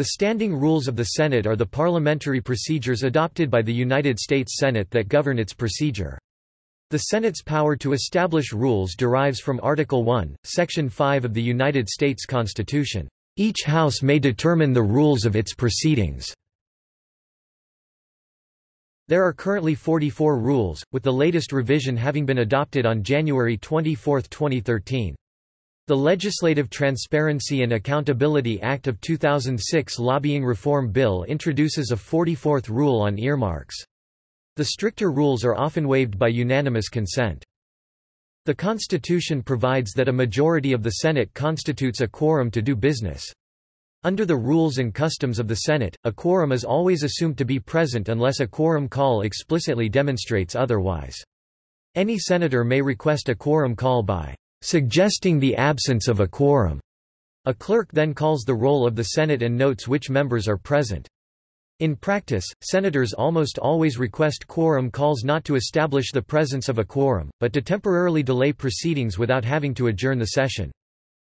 The standing rules of the Senate are the parliamentary procedures adopted by the United States Senate that govern its procedure. The Senate's power to establish rules derives from Article 1, Section 5 of the United States Constitution. Each House may determine the rules of its proceedings. There are currently 44 rules, with the latest revision having been adopted on January 24, 2013. The Legislative Transparency and Accountability Act of 2006 Lobbying Reform Bill introduces a 44th rule on earmarks. The stricter rules are often waived by unanimous consent. The Constitution provides that a majority of the Senate constitutes a quorum to do business. Under the rules and customs of the Senate, a quorum is always assumed to be present unless a quorum call explicitly demonstrates otherwise. Any senator may request a quorum call by suggesting the absence of a quorum. A clerk then calls the roll of the Senate and notes which members are present. In practice, senators almost always request quorum calls not to establish the presence of a quorum, but to temporarily delay proceedings without having to adjourn the session.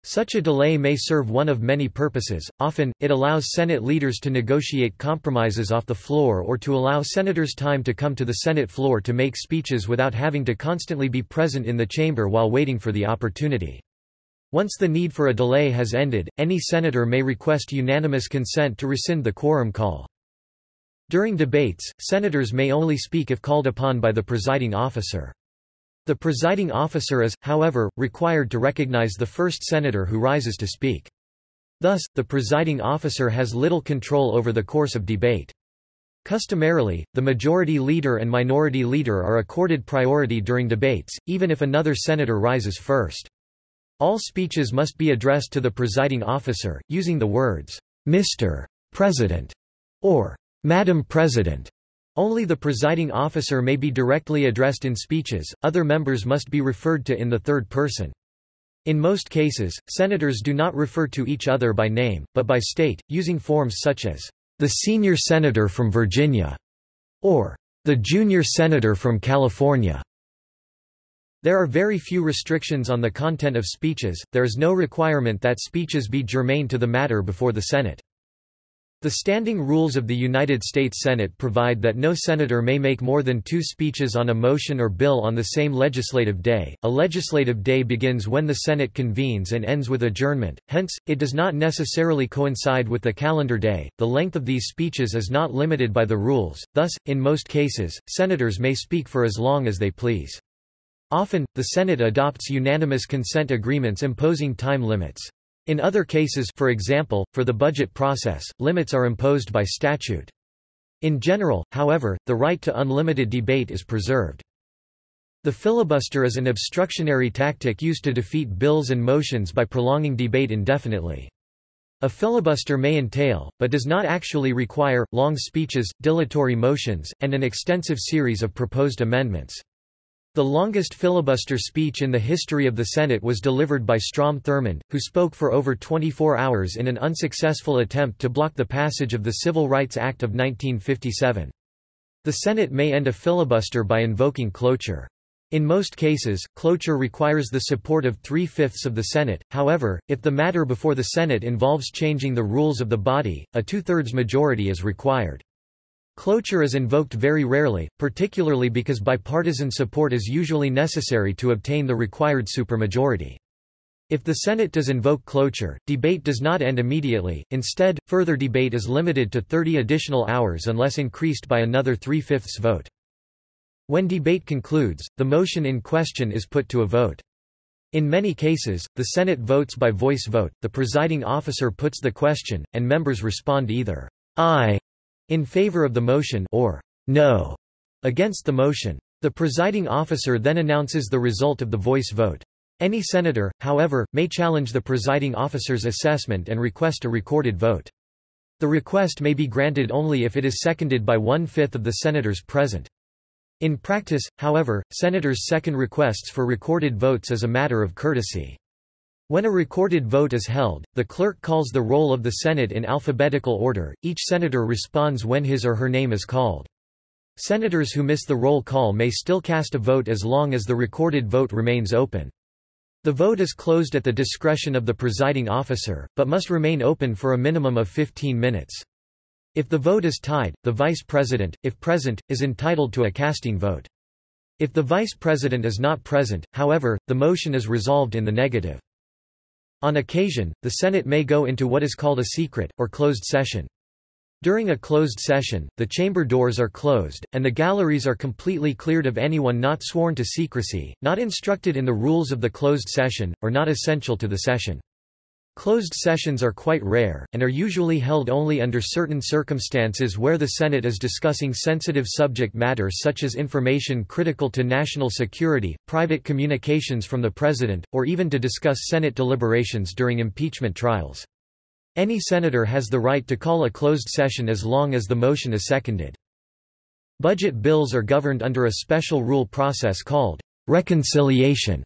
Such a delay may serve one of many purposes, often, it allows Senate leaders to negotiate compromises off the floor or to allow senators time to come to the Senate floor to make speeches without having to constantly be present in the chamber while waiting for the opportunity. Once the need for a delay has ended, any senator may request unanimous consent to rescind the quorum call. During debates, senators may only speak if called upon by the presiding officer. The presiding officer is, however, required to recognize the first senator who rises to speak. Thus, the presiding officer has little control over the course of debate. Customarily, the majority leader and minority leader are accorded priority during debates, even if another senator rises first. All speeches must be addressed to the presiding officer, using the words, Mr. President, or Madam President. Only the presiding officer may be directly addressed in speeches, other members must be referred to in the third person. In most cases, senators do not refer to each other by name, but by state, using forms such as, the senior senator from Virginia, or the junior senator from California. There are very few restrictions on the content of speeches, there is no requirement that speeches be germane to the matter before the Senate. The standing rules of the United States Senate provide that no senator may make more than two speeches on a motion or bill on the same legislative day. A legislative day begins when the Senate convenes and ends with adjournment, hence, it does not necessarily coincide with the calendar day. The length of these speeches is not limited by the rules, thus, in most cases, senators may speak for as long as they please. Often, the Senate adopts unanimous consent agreements imposing time limits. In other cases for example, for the budget process, limits are imposed by statute. In general, however, the right to unlimited debate is preserved. The filibuster is an obstructionary tactic used to defeat bills and motions by prolonging debate indefinitely. A filibuster may entail, but does not actually require, long speeches, dilatory motions, and an extensive series of proposed amendments. The longest filibuster speech in the history of the Senate was delivered by Strom Thurmond, who spoke for over 24 hours in an unsuccessful attempt to block the passage of the Civil Rights Act of 1957. The Senate may end a filibuster by invoking cloture. In most cases, cloture requires the support of three-fifths of the Senate, however, if the matter before the Senate involves changing the rules of the body, a two-thirds majority is required. Cloture is invoked very rarely, particularly because bipartisan support is usually necessary to obtain the required supermajority. If the Senate does invoke cloture, debate does not end immediately, instead, further debate is limited to 30 additional hours unless increased by another three-fifths vote. When debate concludes, the motion in question is put to a vote. In many cases, the Senate votes by voice vote, the presiding officer puts the question, and members respond either aye in favor of the motion or no against the motion. The presiding officer then announces the result of the voice vote. Any senator, however, may challenge the presiding officer's assessment and request a recorded vote. The request may be granted only if it is seconded by one-fifth of the senators present. In practice, however, senators second requests for recorded votes as a matter of courtesy. When a recorded vote is held, the clerk calls the roll of the Senate in alphabetical order, each senator responds when his or her name is called. Senators who miss the roll call may still cast a vote as long as the recorded vote remains open. The vote is closed at the discretion of the presiding officer, but must remain open for a minimum of 15 minutes. If the vote is tied, the vice president, if present, is entitled to a casting vote. If the vice president is not present, however, the motion is resolved in the negative. On occasion, the Senate may go into what is called a secret, or closed session. During a closed session, the chamber doors are closed, and the galleries are completely cleared of anyone not sworn to secrecy, not instructed in the rules of the closed session, or not essential to the session. Closed sessions are quite rare, and are usually held only under certain circumstances where the Senate is discussing sensitive subject matter such as information critical to national security, private communications from the President, or even to discuss Senate deliberations during impeachment trials. Any senator has the right to call a closed session as long as the motion is seconded. Budget bills are governed under a special rule process called reconciliation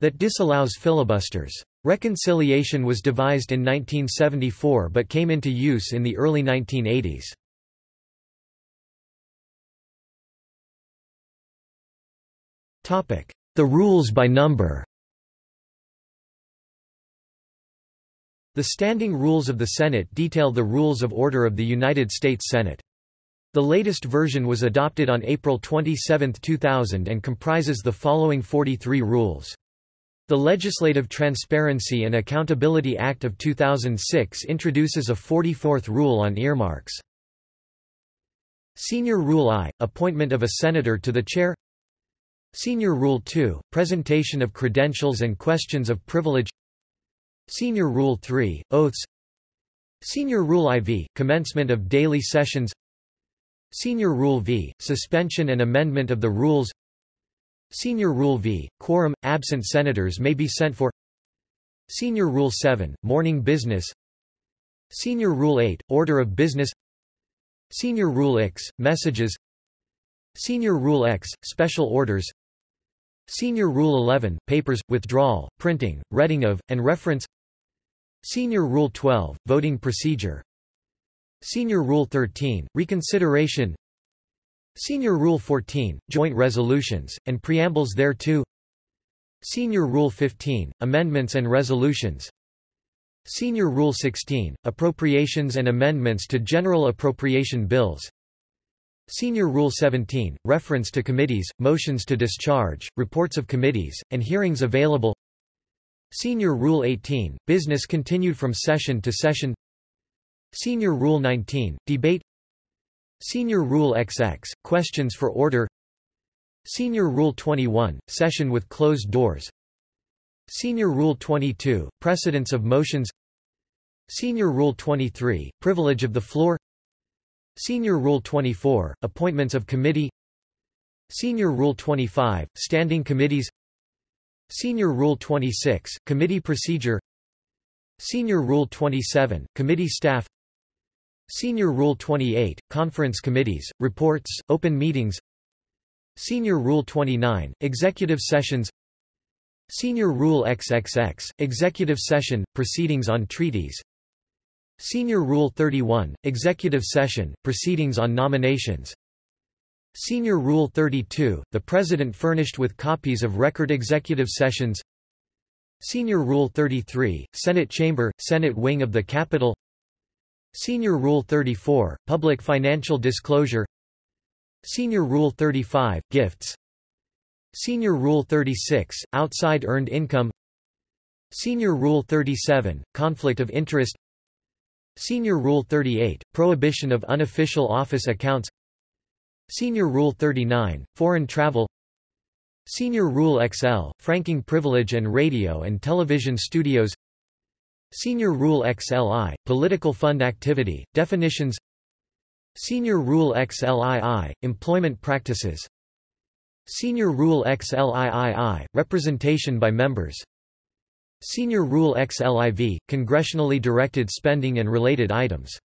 that disallows filibusters. Reconciliation was devised in 1974 but came into use in the early 1980s. The rules by number The standing rules of the Senate detail the rules of order of the United States Senate. The latest version was adopted on April 27, 2000 and comprises the following 43 rules. The Legislative Transparency and Accountability Act of 2006 introduces a 44th rule on earmarks. Senior Rule I – Appointment of a Senator to the Chair. Senior Rule II – Presentation of credentials and questions of privilege. Senior Rule III – Oaths. Senior Rule IV – Commencement of daily sessions. Senior Rule V – Suspension and amendment of the rules Senior Rule V, quorum, absent senators may be sent for. Senior Rule 7, morning business. Senior Rule 8, order of business. Senior Rule X, messages. Senior Rule X, special orders. Senior Rule 11, papers, withdrawal, printing, reading of, and reference. Senior Rule 12, voting procedure. Senior Rule 13, reconsideration Senior Rule 14, Joint Resolutions, and Preambles thereto. Senior Rule 15, Amendments and Resolutions. Senior Rule 16, Appropriations and Amendments to General Appropriation Bills. Senior Rule 17, Reference to committees, motions to discharge, reports of committees, and hearings available. Senior Rule 18, Business continued from session to session. Senior Rule 19, Debate Senior Rule XX, Questions for Order. Senior Rule 21, Session with closed doors. Senior Rule 22, Precedence of motions. Senior Rule 23, Privilege of the floor. Senior Rule 24, Appointments of committee. Senior Rule 25, Standing committees. Senior Rule 26, Committee procedure. Senior Rule 27, Committee staff Senior Rule 28, Conference Committees, Reports, Open Meetings. Senior Rule 29, Executive Sessions. Senior Rule XXX, Executive Session, Proceedings on Treaties. Senior Rule 31, Executive Session, Proceedings on Nominations. Senior Rule 32, the President furnished with copies of record executive sessions. Senior Rule 33, Senate Chamber, Senate Wing of the Capitol Senior Rule 34, Public Financial Disclosure. Senior Rule 35, Gifts. Senior Rule 36, Outside Earned Income. Senior Rule 37, Conflict of Interest. Senior Rule 38, Prohibition of Unofficial Office Accounts. Senior Rule 39, Foreign Travel. Senior Rule XL, Franking Privilege and Radio and Television Studios Senior Rule XLI, Political Fund Activity, Definitions Senior Rule XLII, Employment Practices Senior Rule XLIII, Representation by Members Senior Rule XLIV, Congressionally Directed Spending and Related Items